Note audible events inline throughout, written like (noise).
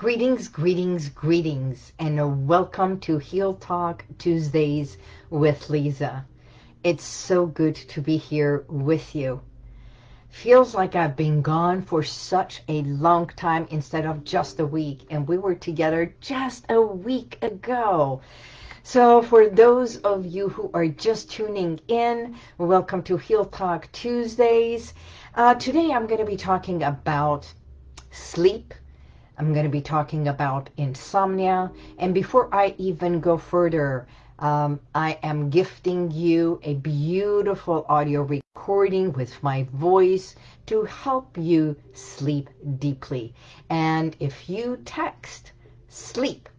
Greetings, greetings, greetings, and welcome to Heal Talk Tuesdays with Lisa. It's so good to be here with you. Feels like I've been gone for such a long time instead of just a week, and we were together just a week ago. So for those of you who are just tuning in, welcome to Heal Talk Tuesdays. Uh, today I'm going to be talking about sleep, I'm going to be talking about insomnia. And before I even go further, um, I am gifting you a beautiful audio recording with my voice to help you sleep deeply. And if you text sleep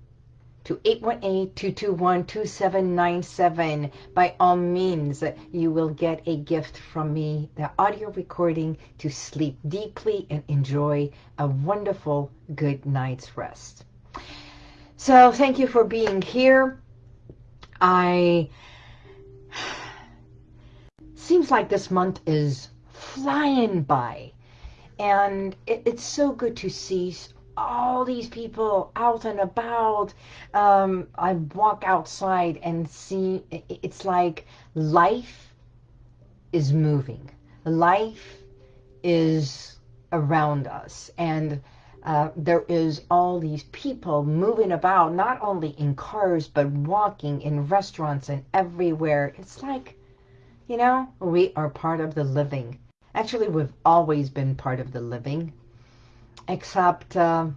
to 818-221-2797. By all means, you will get a gift from me, the audio recording to sleep deeply and enjoy a wonderful good night's rest. So thank you for being here. I... (sighs) Seems like this month is flying by. And it, it's so good to see all these people out and about. Um, I walk outside and see, it's like life is moving. Life is around us. And uh, there is all these people moving about, not only in cars, but walking in restaurants and everywhere. It's like, you know, we are part of the living. Actually, we've always been part of the living except uh,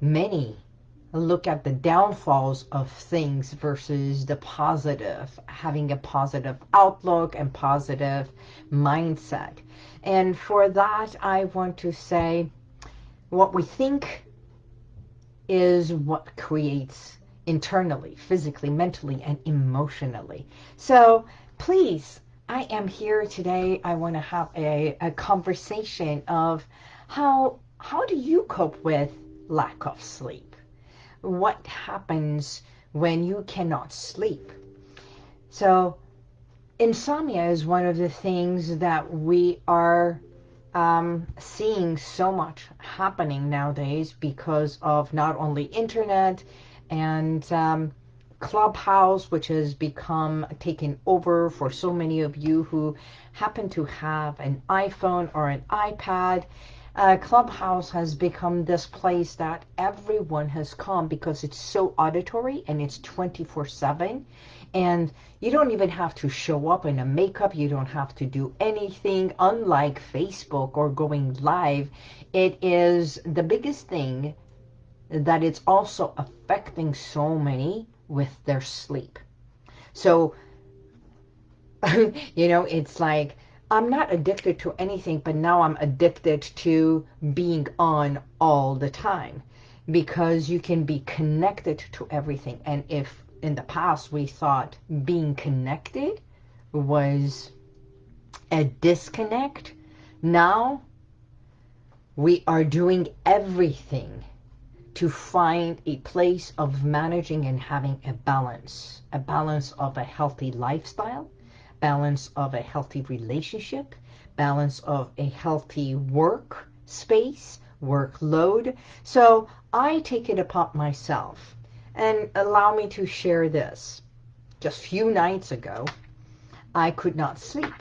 many look at the downfalls of things versus the positive, having a positive outlook and positive mindset. And for that, I want to say what we think is what creates internally, physically, mentally, and emotionally. So please, I am here today. I want to have a, a conversation of how how do you cope with lack of sleep? What happens when you cannot sleep? So insomnia is one of the things that we are um, seeing so much happening nowadays because of not only internet and um, Clubhouse, which has become taken over for so many of you who happen to have an iPhone or an iPad uh, Clubhouse has become this place that everyone has come because it's so auditory and it's 24-7 and you don't even have to show up in a makeup. You don't have to do anything. Unlike Facebook or going live it is the biggest thing that it's also affecting so many with their sleep. So (laughs) you know it's like I'm not addicted to anything, but now I'm addicted to being on all the time because you can be connected to everything. And if in the past we thought being connected was a disconnect, now we are doing everything to find a place of managing and having a balance, a balance of a healthy lifestyle, balance of a healthy relationship, balance of a healthy work space, workload. So I take it upon myself and allow me to share this. Just few nights ago, I could not sleep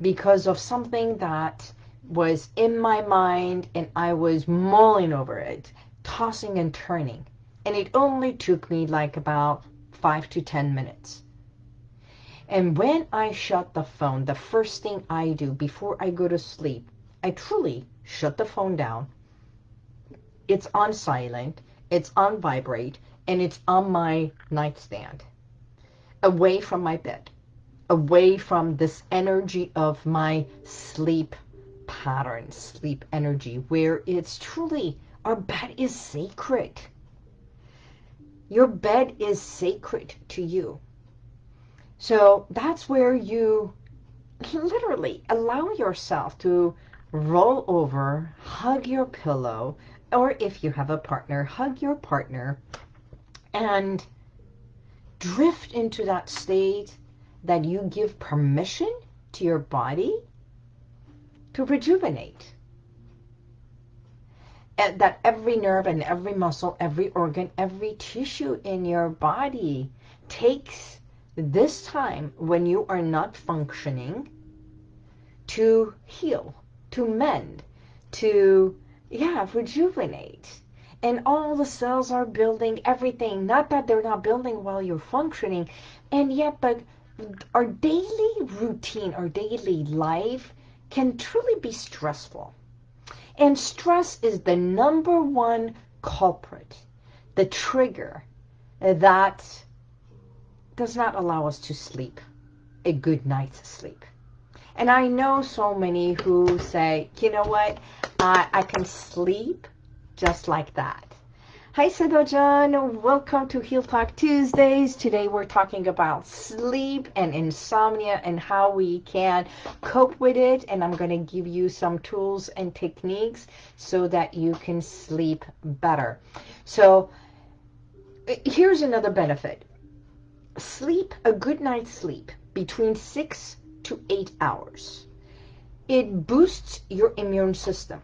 because of something that was in my mind and I was mulling over it, tossing and turning. And it only took me like about five to ten minutes. And when I shut the phone, the first thing I do before I go to sleep, I truly shut the phone down. It's on silent, it's on vibrate, and it's on my nightstand, away from my bed, away from this energy of my sleep pattern, sleep energy, where it's truly, our bed is sacred. Your bed is sacred to you. So that's where you literally allow yourself to roll over, hug your pillow, or if you have a partner, hug your partner and drift into that state that you give permission to your body to rejuvenate. And that every nerve and every muscle, every organ, every tissue in your body takes this time when you are not functioning to heal, to mend, to, yeah, rejuvenate. And all the cells are building everything. Not that they're not building while you're functioning. And yet, but our daily routine, our daily life can truly be stressful. And stress is the number one culprit, the trigger that does not allow us to sleep a good night's sleep. And I know so many who say, you know what, I, I can sleep just like that. Hi, Sedojan. Welcome to Heal Talk Tuesdays. Today we're talking about sleep and insomnia and how we can cope with it. And I'm going to give you some tools and techniques so that you can sleep better. So uh, here's another benefit. Sleep, a good night's sleep, between six to eight hours. It boosts your immune system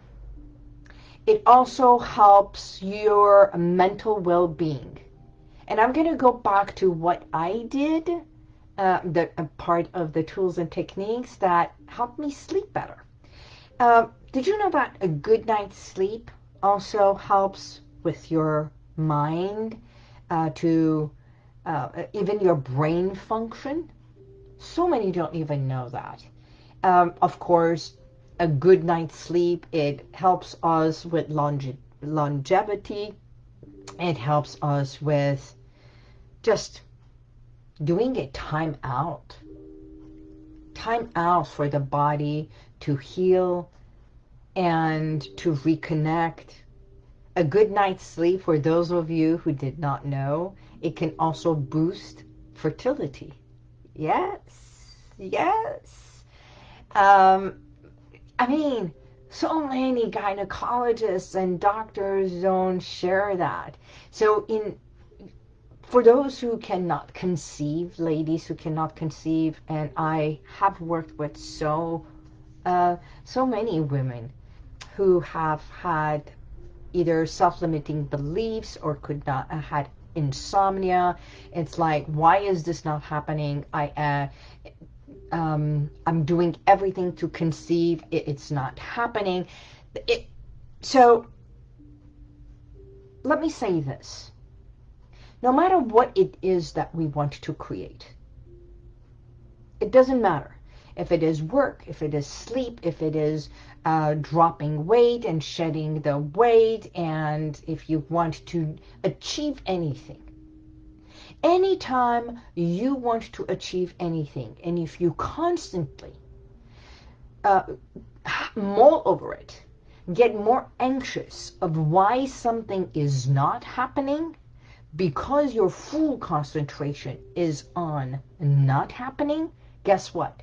it also helps your mental well-being. And I'm going to go back to what I did, uh, the part of the tools and techniques that helped me sleep better. Uh, did you know that a good night's sleep also helps with your mind uh, to uh, even your brain function? So many don't even know that. Um, of course, a good night's sleep. It helps us with longe longevity. It helps us with just doing a time out. Time out for the body to heal and to reconnect. A good night's sleep, for those of you who did not know, it can also boost fertility. Yes, yes. Um, I mean, so many gynecologists and doctors don't share that. So in for those who cannot conceive, ladies who cannot conceive, and I have worked with so uh, so many women who have had either self-limiting beliefs or could not uh, had insomnia. It's like, why is this not happening? I uh, um, I'm doing everything to conceive. It, it's not happening. It, so let me say this. No matter what it is that we want to create, it doesn't matter. If it is work, if it is sleep, if it is uh, dropping weight and shedding the weight, and if you want to achieve anything, anytime you want to achieve anything, and if you constantly uh, mull over it, get more anxious of why something is not happening, because your full concentration is on not happening, guess what?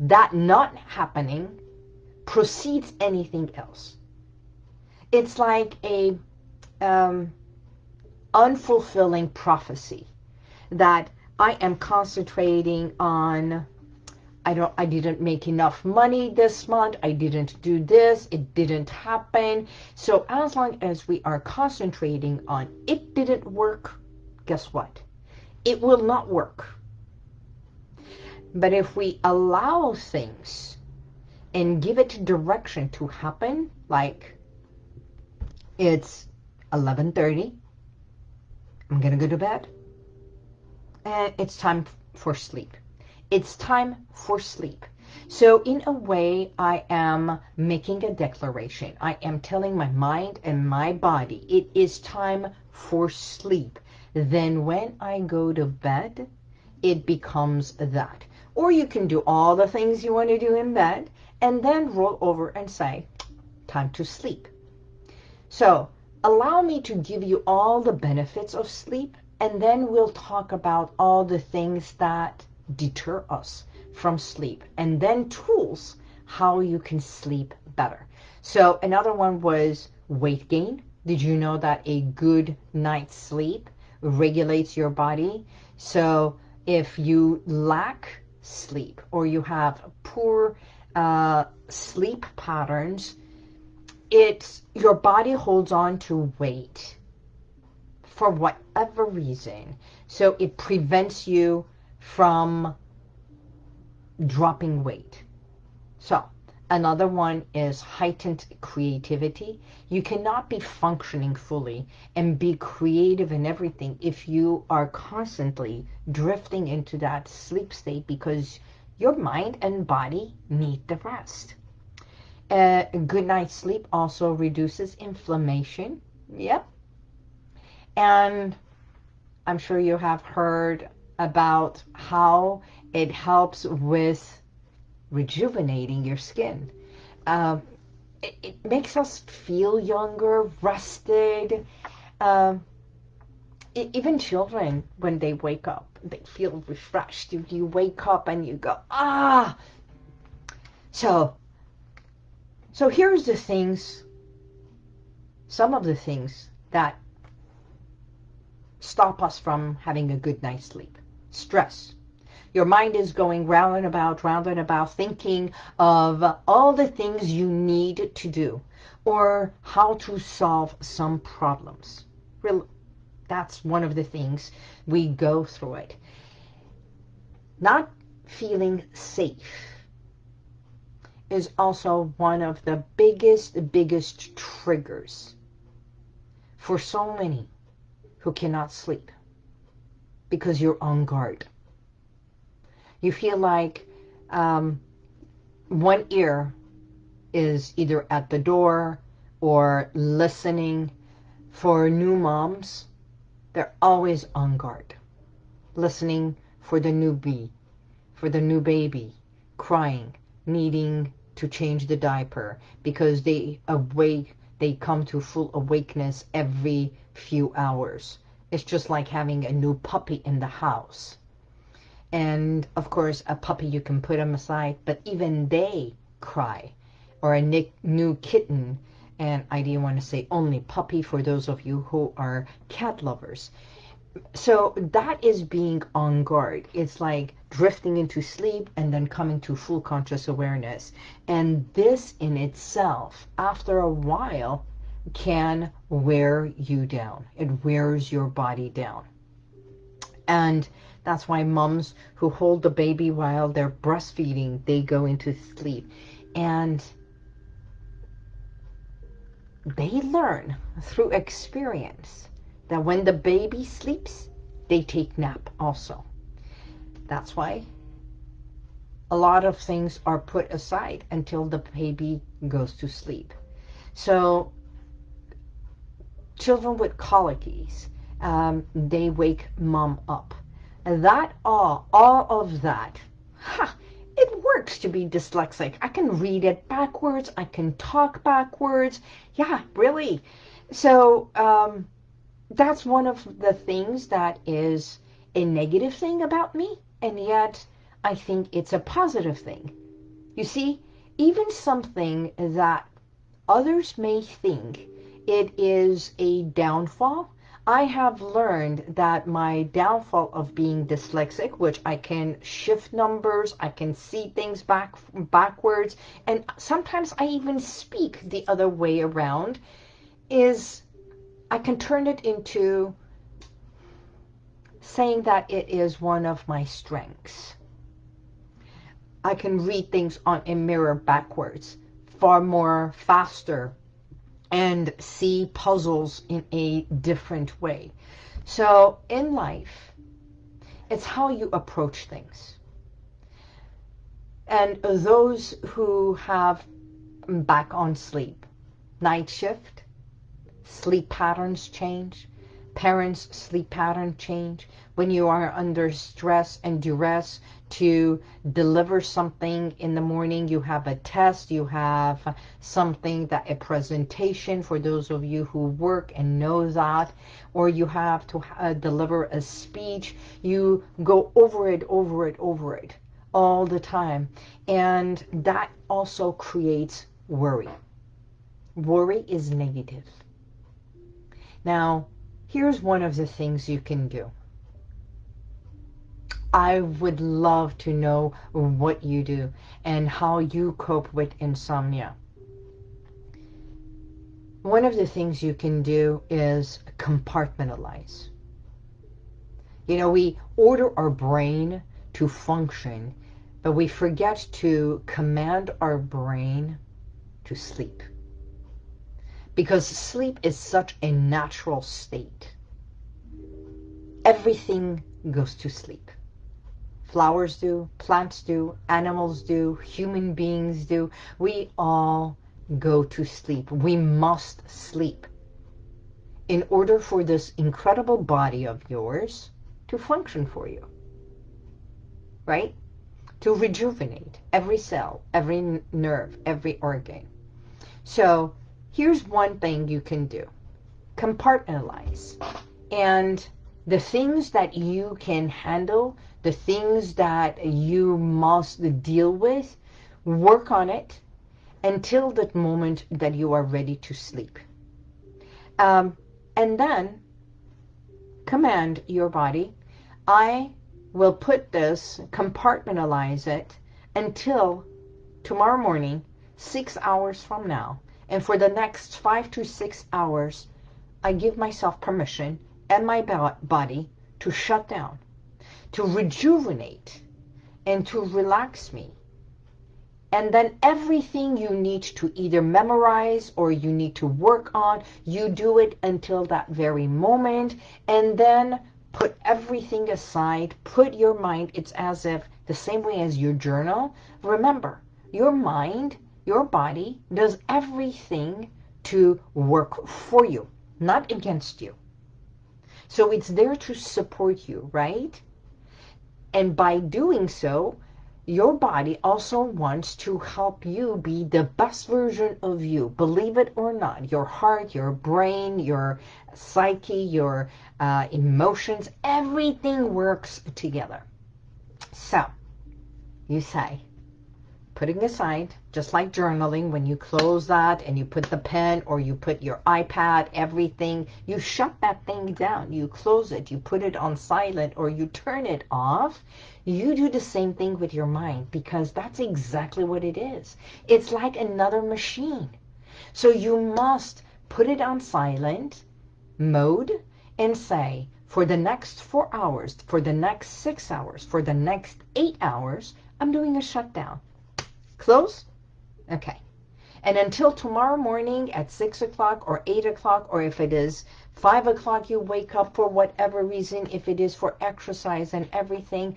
That not happening precedes anything else. It's like a um, unfulfilling prophecy that I am concentrating on I don't I didn't make enough money this month I didn't do this it didn't happen. So as long as we are concentrating on it didn't work guess what? It will not work but if we allow things and give it direction to happen like it's 11:30 I'm going to go to bed. And it's time for sleep. It's time for sleep. So in a way, I am making a declaration. I am telling my mind and my body, it is time for sleep. Then when I go to bed, it becomes that. Or you can do all the things you want to do in bed and then roll over and say, time to sleep. So allow me to give you all the benefits of sleep and then we'll talk about all the things that deter us from sleep and then tools how you can sleep better. So another one was weight gain. Did you know that a good night's sleep regulates your body? So if you lack sleep or you have poor uh, sleep patterns, it's your body holds on to weight for whatever reason. So it prevents you from dropping weight. So another one is heightened creativity. You cannot be functioning fully and be creative in everything if you are constantly drifting into that sleep state because your mind and body need the rest. Uh, a good night's sleep also reduces inflammation. Yep. And I'm sure you have heard about how it helps with rejuvenating your skin. Uh, it, it, makes us feel younger, rested. Uh, it, even children, when they wake up, they feel refreshed. You, you wake up and you go, ah! So, so here's the things, some of the things that stop us from having a good night's sleep. Stress. Your mind is going round and about, round and about, thinking of all the things you need to do or how to solve some problems. That's one of the things we go through it. Not feeling safe is also one of the biggest, biggest triggers for so many who cannot sleep because you're on guard. You feel like um, one ear is either at the door or listening. For new moms, they're always on guard, listening for the newbie, for the new baby, crying, needing to change the diaper because they awake, they come to full awakeness every few hours. It's just like having a new puppy in the house. And of course, a puppy, you can put them aside, but even they cry. Or a new kitten, and I didn't want to say only puppy for those of you who are cat lovers so that is being on guard. It's like drifting into sleep and then coming to full conscious awareness. And this in itself, after a while, can wear you down. It wears your body down. And that's why moms who hold the baby while they're breastfeeding, they go into sleep. And they learn through experience that when the baby sleeps, they take nap also. That's why a lot of things are put aside until the baby goes to sleep. So children with colicies, um, they wake mom up. That all, all of that, ha, it works to be dyslexic. I can read it backwards. I can talk backwards. Yeah, really. So, um, that's one of the things that is a negative thing about me, and yet I think it's a positive thing. You see, even something that others may think it is a downfall, I have learned that my downfall of being dyslexic, which I can shift numbers, I can see things back backwards, and sometimes I even speak the other way around, is I can turn it into saying that it is one of my strengths. I can read things on a mirror backwards far more faster and see puzzles in a different way. So in life, it's how you approach things. And those who have mm, back on sleep, night shift, sleep patterns change, parents' sleep pattern change, when you are under stress and duress to deliver something in the morning, you have a test, you have something that a presentation for those of you who work and know that, or you have to uh, deliver a speech, you go over it, over it, over it all the time. And that also creates worry. Worry is negative. Now, here's one of the things you can do. I would love to know what you do and how you cope with insomnia. one of the things you can do is compartmentalize. You know, we order our brain to function, but we forget to command our brain to sleep. Because sleep is such a natural state. Everything goes to sleep. Flowers do, plants do, animals do, human beings do. We all go to sleep. We must sleep in order for this incredible body of yours to function for you. Right? To rejuvenate every cell, every nerve, every organ. So here's one thing you can do. Compartmentalize. And the things that you can handle, the things that you must deal with, work on it until that moment that you are ready to sleep. Um, and then command your body I will put this, compartmentalize it until tomorrow morning, six hours from now. And for the next five to six hours, I give myself permission and my body to shut down, to rejuvenate, and to relax me. And then everything you need to either memorize or you need to work on, you do it until that very moment. And then put everything aside, put your mind, it's as if the same way as your journal. Remember, your mind, your body does everything to work for you, not against you. So it's there to support you, right? And by doing so, your body also wants to help you be the best version of you. Believe it or not, your heart, your brain, your psyche, your uh, emotions, everything works together. So, you say, putting aside, just like journaling, when you close that and you put the pen or you put your iPad, everything, you shut that thing down. You close it, you put it on silent or you turn it off. You do the same thing with your mind because that's exactly what it is. It's like another machine. So you must put it on silent mode and say, for the next four hours, for the next six hours, for the next eight hours, I'm doing a shutdown. Close? Okay. And until tomorrow morning at 6 o'clock or 8 o'clock, or if it is 5 o'clock you wake up for whatever reason, if it is for exercise and everything,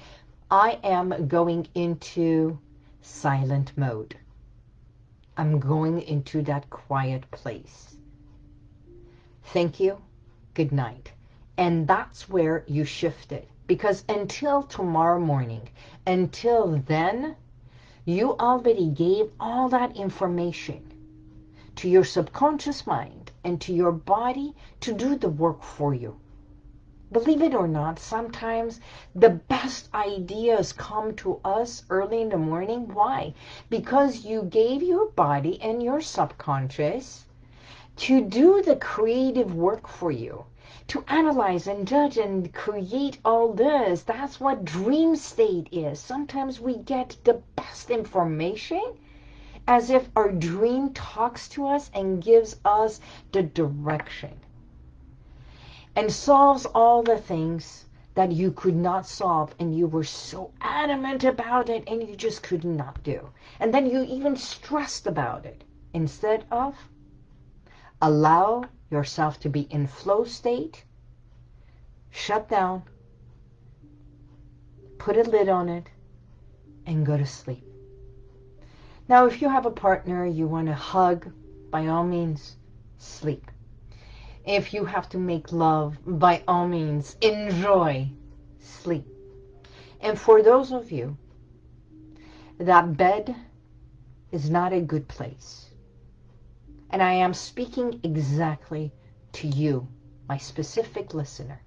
I am going into silent mode. I'm going into that quiet place. Thank you. Good night. And that's where you shift it. Because until tomorrow morning, until then, you already gave all that information to your subconscious mind and to your body to do the work for you. Believe it or not, sometimes the best ideas come to us early in the morning. Why? Because you gave your body and your subconscious to do the creative work for you to analyze and judge and create all this. That's what dream state is. Sometimes we get the best information as if our dream talks to us and gives us the direction and solves all the things that you could not solve and you were so adamant about it and you just could not do. And then you even stressed about it instead of allow yourself to be in flow state, shut down, put a lid on it, and go to sleep. Now, if you have a partner you want to hug, by all means, sleep. If you have to make love, by all means, enjoy sleep. And for those of you that bed is not a good place, and I am speaking exactly to you, my specific listener.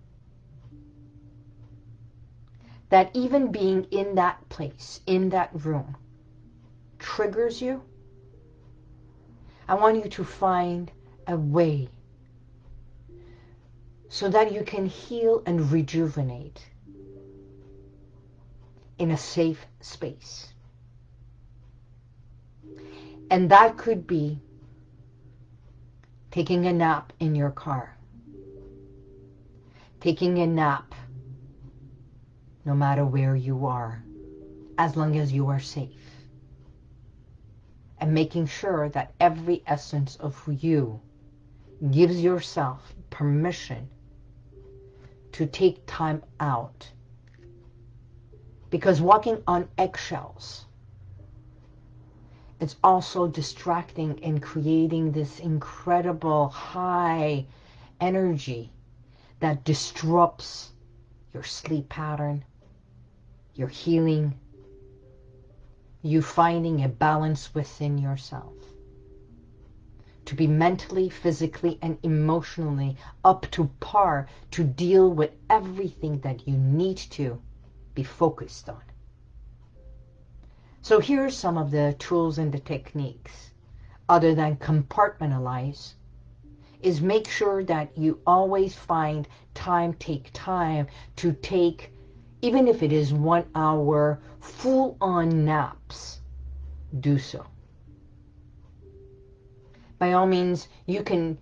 That even being in that place, in that room, triggers you. I want you to find a way so that you can heal and rejuvenate in a safe space. And that could be taking a nap in your car, taking a nap no matter where you are, as long as you are safe. And making sure that every essence of you gives yourself permission to take time out. Because walking on eggshells, it's also distracting and creating this incredible high energy that disrupts your sleep pattern, your healing, you finding a balance within yourself. To be mentally, physically, and emotionally up to par to deal with everything that you need to be focused on. So here are some of the tools and the techniques other than compartmentalize is make sure that you always find time, take time to take even if it is one hour full-on naps, do so. By all means, you can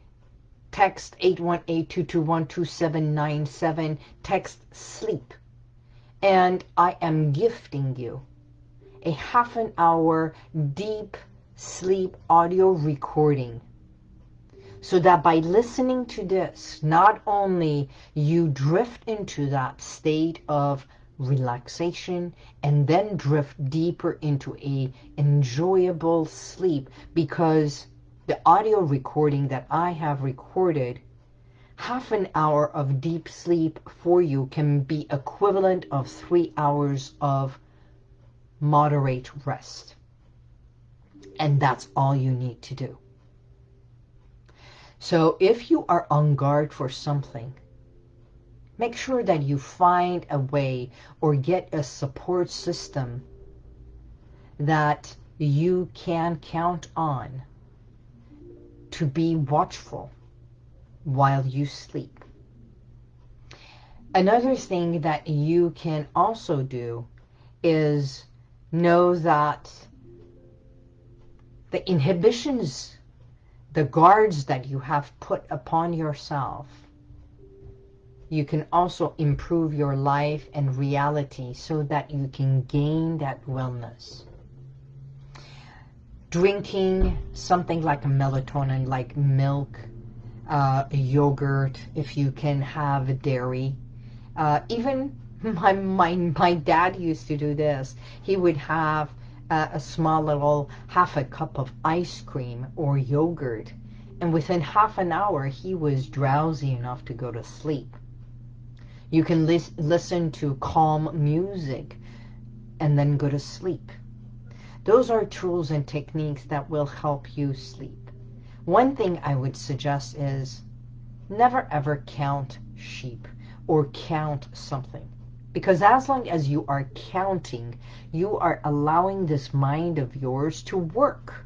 text 818-221-2797, text sleep. And I am gifting you a half an hour deep sleep audio recording so that by listening to this, not only you drift into that state of relaxation and then drift deeper into a enjoyable sleep because the audio recording that I have recorded half an hour of deep sleep for you can be equivalent of three hours of moderate rest. And that's all you need to do. So if you are on guard for something, make sure that you find a way or get a support system that you can count on to be watchful while you sleep. Another thing that you can also do is know that the inhibitions the guards that you have put upon yourself, you can also improve your life and reality so that you can gain that wellness. Drinking something like a melatonin, like milk, uh, yogurt, if you can have dairy. Uh, even my, my, my dad used to do this. He would have uh, a small little half a cup of ice cream or yogurt. And within half an hour, he was drowsy enough to go to sleep. You can lis listen to calm music and then go to sleep. Those are tools and techniques that will help you sleep. One thing I would suggest is never ever count sheep or count something. Because as long as you are counting, you are allowing this mind of yours to work.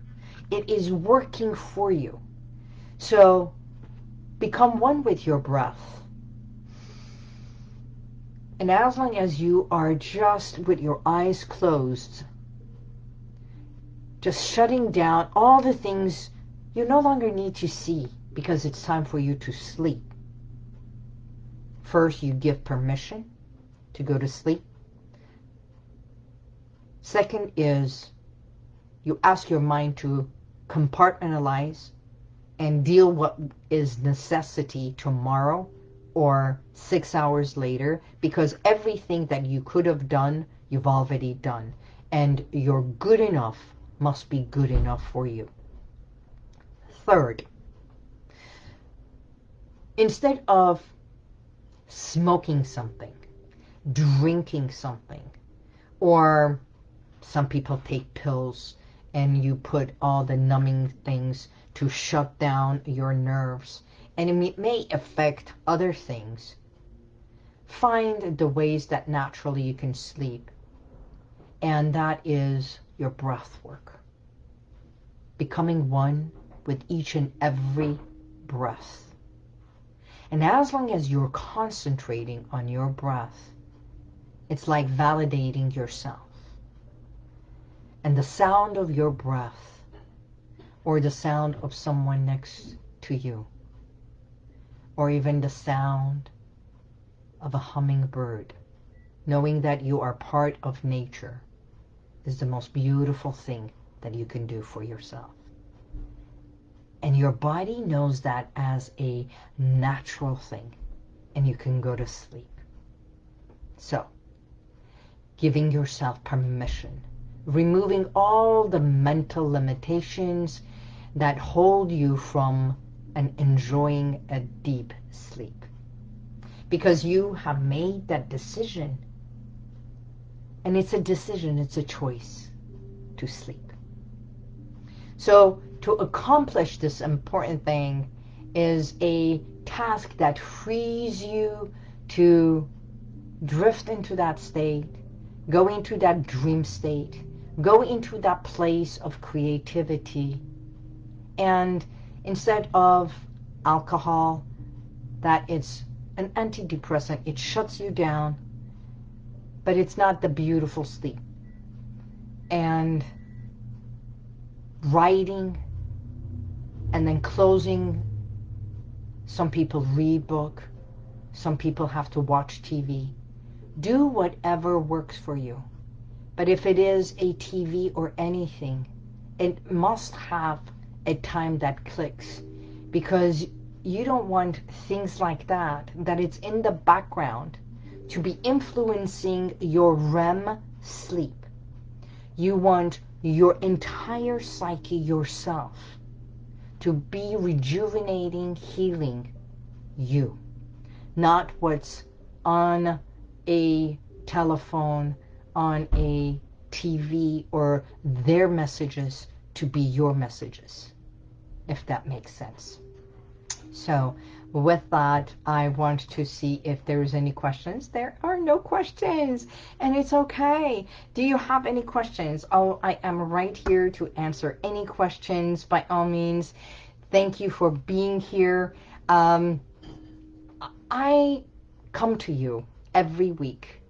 It is working for you. So become one with your breath. And as long as you are just with your eyes closed, just shutting down all the things you no longer need to see because it's time for you to sleep. First, you give permission to go to sleep. Second is you ask your mind to compartmentalize and deal what is necessity tomorrow or six hours later because everything that you could have done, you've already done. And your good enough must be good enough for you. Third, instead of smoking something, drinking something. Or some people take pills and you put all the numbing things to shut down your nerves. And it may affect other things. Find the ways that naturally you can sleep. And that is your breath work. Becoming one with each and every breath. And as long as you're concentrating on your breath, it's like validating yourself. And the sound of your breath or the sound of someone next to you. Or even the sound of a hummingbird, knowing that you are part of nature is the most beautiful thing that you can do for yourself. And your body knows that as a natural thing. And you can go to sleep. So, giving yourself permission. Removing all the mental limitations that hold you from enjoying a deep sleep. Because you have made that decision. And it's a decision, it's a choice to sleep. So to accomplish this important thing is a task that frees you to drift into that state, go into that dream state, go into that place of creativity. And instead of alcohol, that it's an antidepressant, it shuts you down, but it's not the beautiful sleep. And writing and then closing. Some people read book. Some people have to watch TV. Do whatever works for you. But if it is a TV or anything, it must have a time that clicks because you don't want things like that, that it's in the background to be influencing your REM sleep. You want your entire psyche yourself to be rejuvenating, healing you. Not what's on a telephone, on a TV, or their messages to be your messages, if that makes sense. So with that, I want to see if there's any questions. There are no questions, and it's okay. Do you have any questions? Oh, I am right here to answer any questions by all means. Thank you for being here. Um, I come to you every week,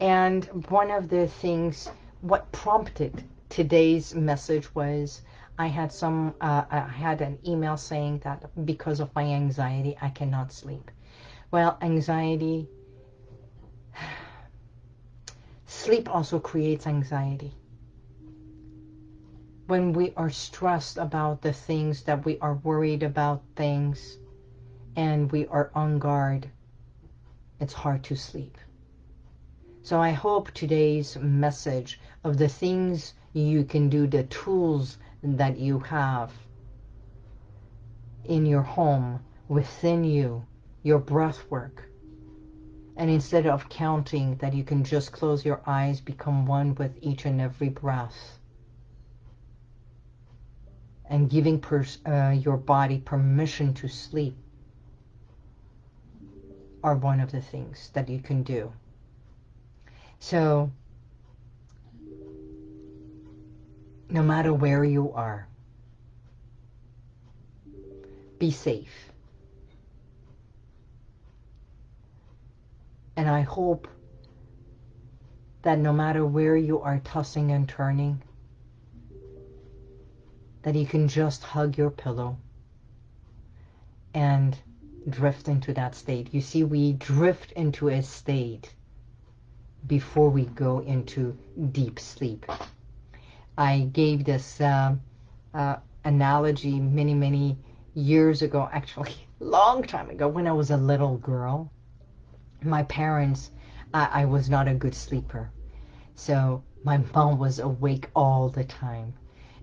and one of the things, what prompted today's message was I had some, uh, I had an email saying that because of my anxiety, I cannot sleep. Well, anxiety, (sighs) sleep also creates anxiety. When we are stressed about the things that we are worried about things and we are on guard, it's hard to sleep. So I hope today's message of the things you can do, the tools that you have in your home, within you, your breath work. And instead of counting that you can just close your eyes, become one with each and every breath. And giving uh, your body permission to sleep are one of the things that you can do. So no matter where you are. Be safe. And I hope that no matter where you are tossing and turning, that you can just hug your pillow and drift into that state. You see, we drift into a state before we go into deep sleep. I gave this uh, uh, analogy many, many years ago, actually, (laughs) long time ago, when I was a little girl. My parents, I was not a good sleeper. So my (laughs) mom was awake all the time.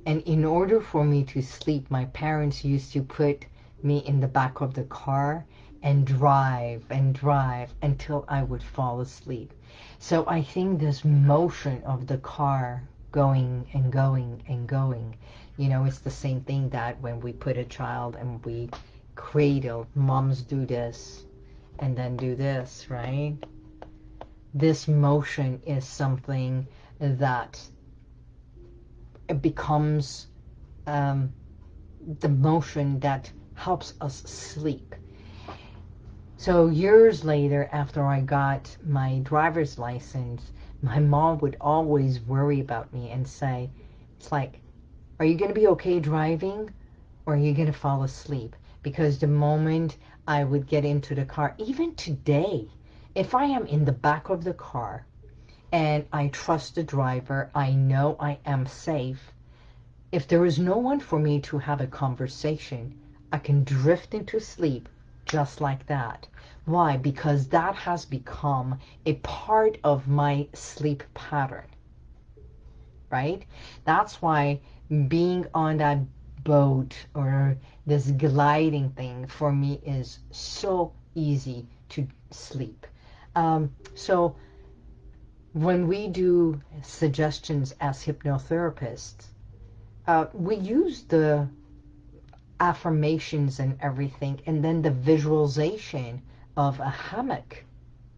And in order for me to sleep, my parents used to put me in the back of the car and drive and drive until I would fall asleep. So I think this motion of the car going and going and going. You know, it's the same thing that when we put a child and we cradle, moms do this and then do this, right? This motion is something that becomes um, the motion that helps us sleep. So years later, after I got my driver's license, my mom would always worry about me and say, it's like, are you going to be okay driving or are you going to fall asleep? because the moment I would get into the car, even today, if I am in the back of the car and I trust the driver, I know I am safe. If there is no one for me to have a conversation, I can drift into sleep just like that. Why? Because that has become a part of my sleep pattern. Right? That's why being on that boat or this gliding thing for me is so easy to sleep. Um, so when we do suggestions as hypnotherapists, uh, we use the affirmations and everything and then the visualization of a hammock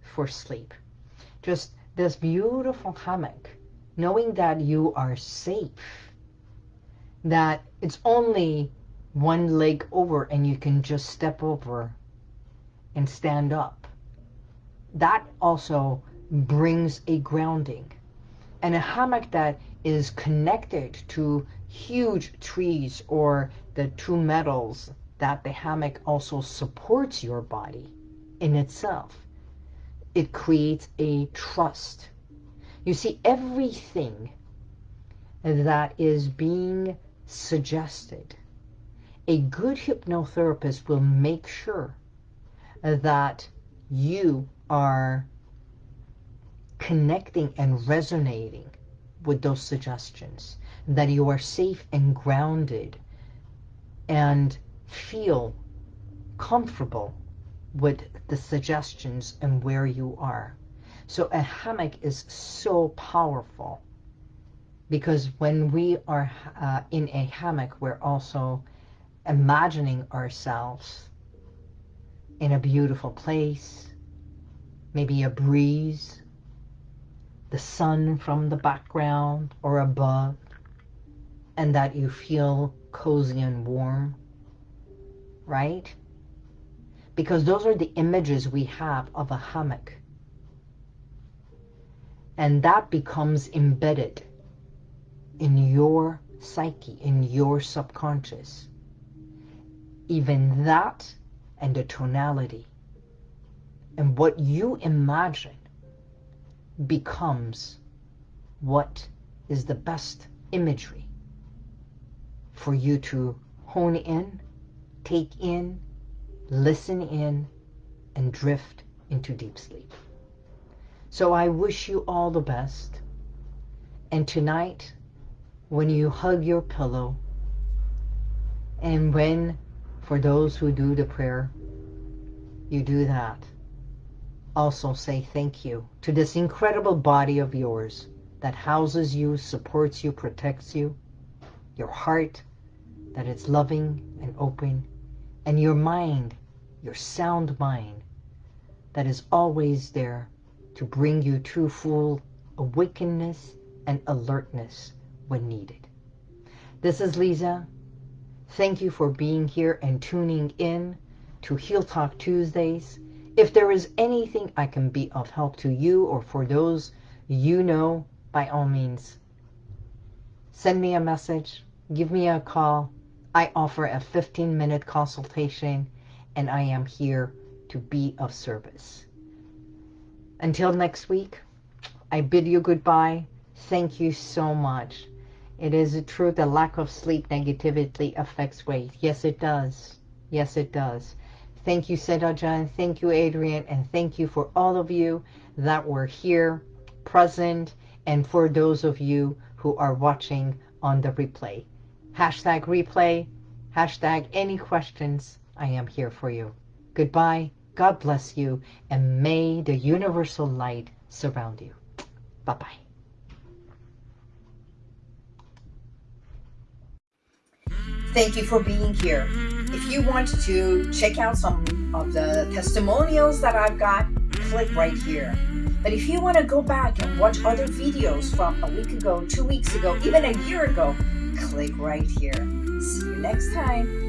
for sleep. Just this beautiful hammock, knowing that you are safe, that it's only one leg over and you can just step over and stand up. That also brings a grounding. And a hammock that is connected to huge trees or the two metals that the hammock also supports your body in itself. It creates a trust. You see, everything that is being suggested, a good hypnotherapist will make sure that you are connecting and resonating with those suggestions, that you are safe and grounded and feel comfortable with the suggestions and where you are. So a hammock is so powerful because when we are uh, in a hammock, we're also imagining ourselves in a beautiful place, maybe a breeze, the sun from the background or above, and that you feel cozy and warm, right? Because those are the images we have of a hammock. And that becomes embedded in your psyche, in your subconscious. Even that and the tonality and what you imagine becomes what is the best imagery for you to hone in, take in, listen in, and drift into deep sleep. So I wish you all the best. And tonight, when you hug your pillow, and when, for those who do the prayer, you do that, also say thank you to this incredible body of yours that houses you, supports you, protects you, your heart, that it's loving and open, and your mind, your sound mind, that is always there to bring you to full awakeness and alertness when needed. This is Lisa. Thank you for being here and tuning in to Heal Talk Tuesdays. If there is anything I can be of help to you or for those you know, by all means, send me a message, give me a call. I offer a 15-minute consultation, and I am here to be of service. Until next week, I bid you goodbye. Thank you so much. It is true that lack of sleep negatively affects weight. Yes, it does. Yes, it does. Thank you, Sedajan. Thank you, Adrian. And thank you for all of you that were here, present, and for those of you who are watching on the replay. Hashtag replay, hashtag any questions. I am here for you. Goodbye. God bless you. And may the universal light surround you. Bye-bye. Thank you for being here. If you want to check out some of the testimonials that I've got, click right here. But if you want to go back and watch other videos from a week ago, two weeks ago, even a year ago, click right here. See you next time.